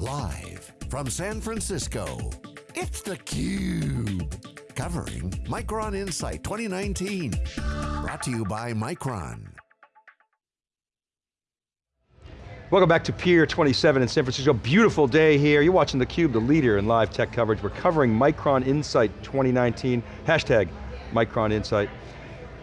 Live from San Francisco, it's theCUBE. Covering Micron Insight 2019. Brought to you by Micron. Welcome back to Pier 27 in San Francisco. Beautiful day here. You're watching theCUBE, the leader in live tech coverage. We're covering Micron Insight 2019, hashtag Micron Insight.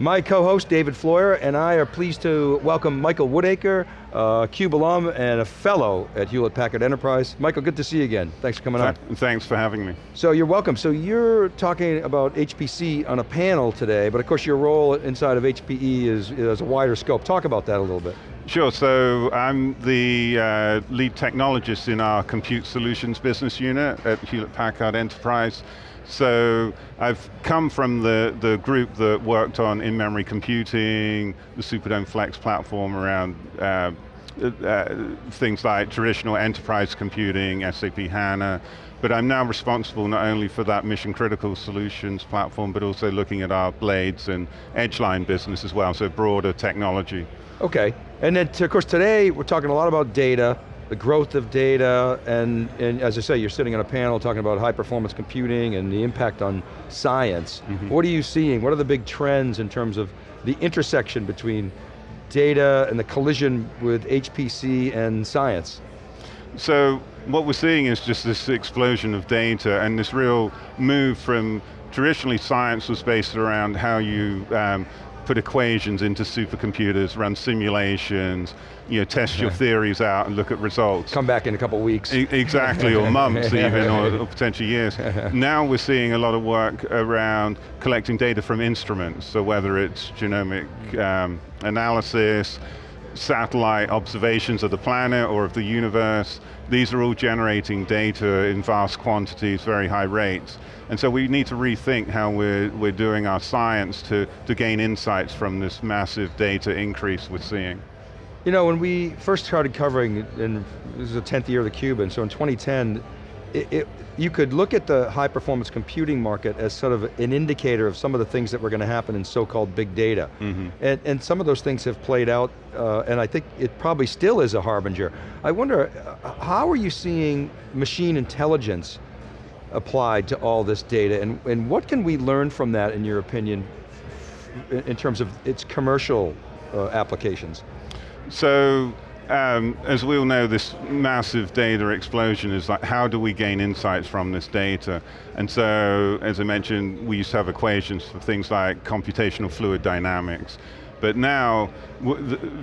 My co-host, David Floyer, and I are pleased to welcome Michael Woodacre, uh, CUBE alum and a fellow at Hewlett Packard Enterprise. Michael, good to see you again. Thanks for coming on. Thanks for having me. So you're welcome. So you're talking about HPC on a panel today, but of course your role inside of HPE is, is a wider scope. Talk about that a little bit. Sure, so I'm the uh, lead technologist in our Compute Solutions business unit at Hewlett Packard Enterprise. So I've come from the, the group that worked on in-memory computing, the Superdome Flex platform around uh, uh, things like traditional enterprise computing, SAP HANA, but I'm now responsible not only for that mission critical solutions platform, but also looking at our blades and edgeline business as well, so broader technology. Okay, and then of course today we're talking a lot about data, the growth of data, and, and as I say, you're sitting on a panel talking about high performance computing and the impact on science. Mm -hmm. What are you seeing? What are the big trends in terms of the intersection between data and the collision with HPC and science? So, what we're seeing is just this explosion of data and this real move from, traditionally science was based around how you um, put equations into supercomputers, run simulations, you know, test your theories out and look at results. Come back in a couple weeks. E exactly, or months even, or, or potentially years. now we're seeing a lot of work around collecting data from instruments, so whether it's genomic um, analysis, satellite observations of the planet or of the universe, these are all generating data in vast quantities, very high rates. And so we need to rethink how we're, we're doing our science to, to gain insights from this massive data increase we're seeing. You know, when we first started covering, and this is the 10th year of theCUBE, and so in 2010, it, it, you could look at the high performance computing market as sort of an indicator of some of the things that were going to happen in so-called big data. Mm -hmm. and, and some of those things have played out, uh, and I think it probably still is a harbinger. I wonder, uh, how are you seeing machine intelligence applied to all this data, and, and what can we learn from that, in your opinion, in, in terms of its commercial uh, applications? So, um, as we all know, this massive data explosion is like, how do we gain insights from this data? And so, as I mentioned, we used to have equations for things like computational fluid dynamics. But now,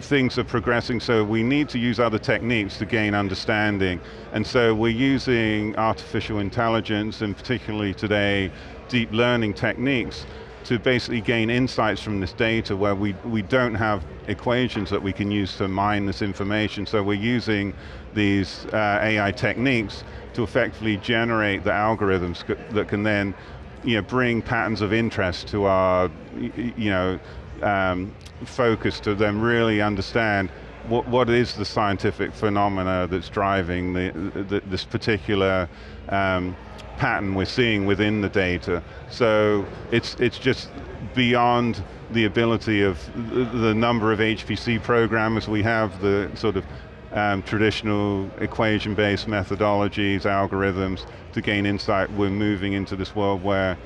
things are progressing, so we need to use other techniques to gain understanding. And so we're using artificial intelligence, and particularly today, deep learning techniques to basically gain insights from this data where we, we don't have equations that we can use to mine this information. So we're using these uh, AI techniques to effectively generate the algorithms that can then you know, bring patterns of interest to our you know, um, focus to then really understand what, what is the scientific phenomena that's driving the, the, this particular um, pattern we're seeing within the data. So it's, it's just beyond the ability of the number of HPC programmers we have, the sort of um, traditional equation-based methodologies, algorithms, to gain insight. We're moving into this world where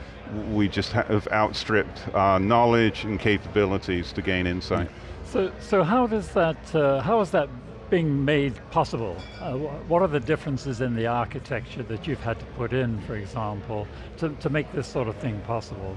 we just have outstripped our knowledge and capabilities to gain insight. So, so how does that, uh, how is that being made possible? Uh, what are the differences in the architecture that you've had to put in, for example, to, to make this sort of thing possible?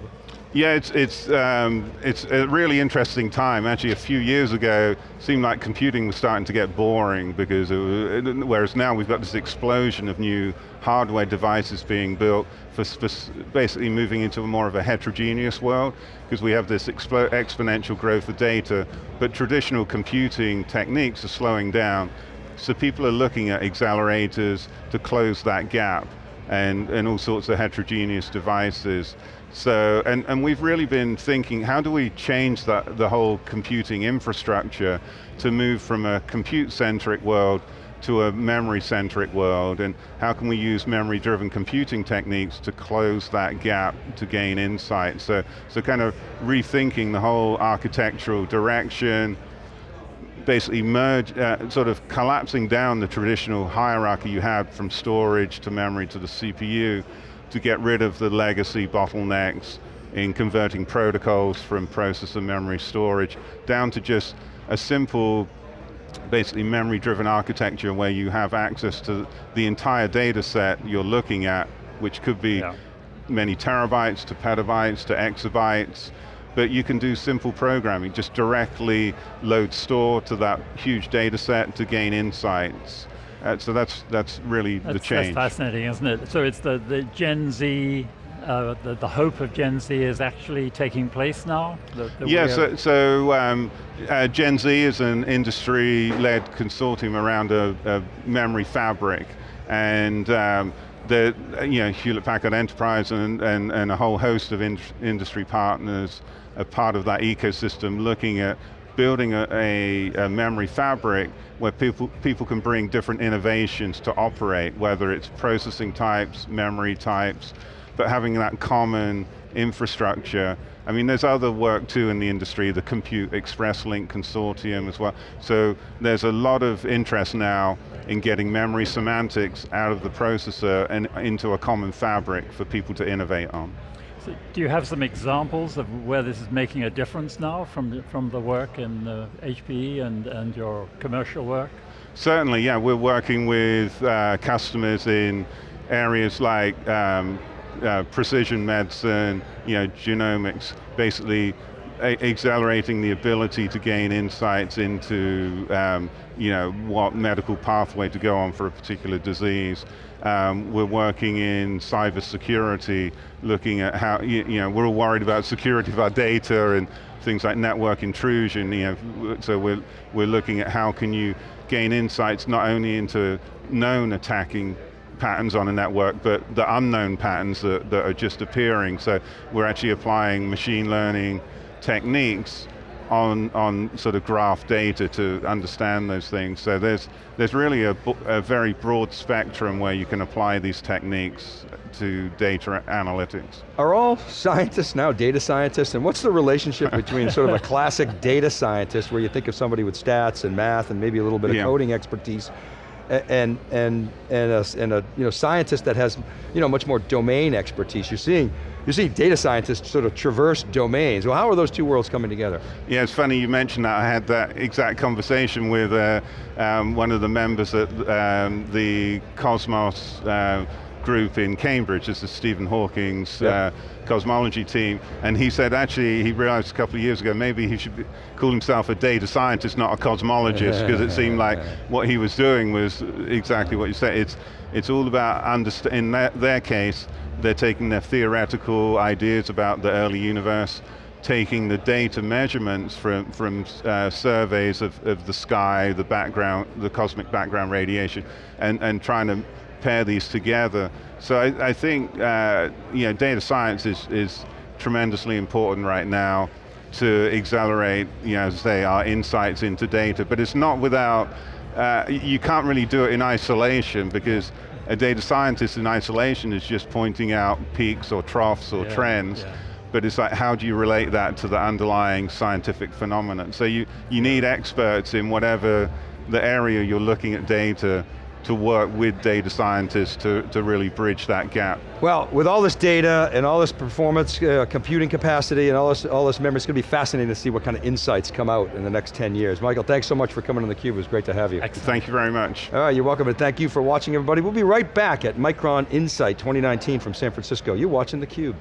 Yeah, it's, it's, um, it's a really interesting time. Actually, a few years ago, it seemed like computing was starting to get boring because, it was, whereas now we've got this explosion of new hardware devices being built for, for basically moving into a more of a heterogeneous world because we have this exponential growth of data, but traditional computing techniques are slowing down. So people are looking at accelerators to close that gap and, and all sorts of heterogeneous devices. So, and, and we've really been thinking, how do we change that, the whole computing infrastructure to move from a compute-centric world to a memory-centric world, and how can we use memory-driven computing techniques to close that gap to gain insight? So, so kind of rethinking the whole architectural direction, basically merge, uh, sort of collapsing down the traditional hierarchy you had from storage to memory to the CPU to get rid of the legacy bottlenecks in converting protocols from processor memory storage down to just a simple basically memory-driven architecture where you have access to the entire data set you're looking at, which could be yeah. many terabytes to petabytes to exabytes, but you can do simple programming, just directly load store to that huge data set to gain insights. Uh, so that's that's really that's, the change. That's fascinating, isn't it? So it's the, the Gen Z, uh, the, the hope of Gen Z is actually taking place now? The, the yeah, so, so um, uh, Gen Z is an industry-led consortium around a, a memory fabric, and um, the you know Hewlett Packard Enterprise and, and, and a whole host of in industry partners are part of that ecosystem looking at building a, a, a, memory fabric where people, people can bring different innovations to operate, whether it's processing types, memory types, but having that common infrastructure. I mean, there's other work too in the industry, the Compute Express Link Consortium as well. So there's a lot of interest now in getting memory semantics out of the processor and into a common fabric for people to innovate on. So do you have some examples of where this is making a difference now from, from the work in uh, HPE and, and your commercial work? Certainly, yeah, we're working with uh, customers in areas like um, uh, precision medicine, you know, genomics, basically accelerating the ability to gain insights into um, you know, what medical pathway to go on for a particular disease. Um, we're working in cyber security, looking at how, you, you, know, we're all worried about security of our data and things like network intrusion, you know, so we're, we're looking at how can you gain insights not only into known attacking patterns on a network, but the unknown patterns that, that are just appearing. So we're actually applying machine learning techniques on, on sort of graph data to understand those things. So there's, there's really a, a very broad spectrum where you can apply these techniques to data analytics. Are all scientists now data scientists? And what's the relationship between sort of a classic data scientist where you think of somebody with stats and math and maybe a little bit of yeah. coding expertise and and and a, and a you know scientist that has you know much more domain expertise. You're seeing you see data scientists sort of traverse domains. Well, how are those two worlds coming together? Yeah, it's funny you mentioned that. I had that exact conversation with uh, um, one of the members at um, the Cosmos uh, group in Cambridge, this is Stephen Hawking's yep. uh, cosmology team, and he said actually he realized a couple of years ago maybe he should be, call himself a data scientist, not a cosmologist, because it seemed like what he was doing was exactly what you said. It's, it's all about, understand. in their, their case, they're taking their theoretical ideas about the early universe, taking the data measurements from, from uh, surveys of, of the sky, the background, the cosmic background radiation, and, and trying to pair these together. So I, I think uh, you know, data science is, is tremendously important right now to accelerate, you know, as say, our insights into data, but it's not without, uh, you can't really do it in isolation because a data scientist in isolation is just pointing out peaks or troughs or yeah, trends, yeah. but it's like, how do you relate that to the underlying scientific phenomenon? So you, you need experts in whatever the area you're looking at data to work with data scientists to, to really bridge that gap. Well, with all this data and all this performance, uh, computing capacity and all this, all this memory, it's going to be fascinating to see what kind of insights come out in the next 10 years. Michael, thanks so much for coming on theCUBE, it was great to have you. Excellent. Thank you very much. All right, you're welcome, and thank you for watching everybody. We'll be right back at Micron Insight 2019 from San Francisco. You're watching theCUBE.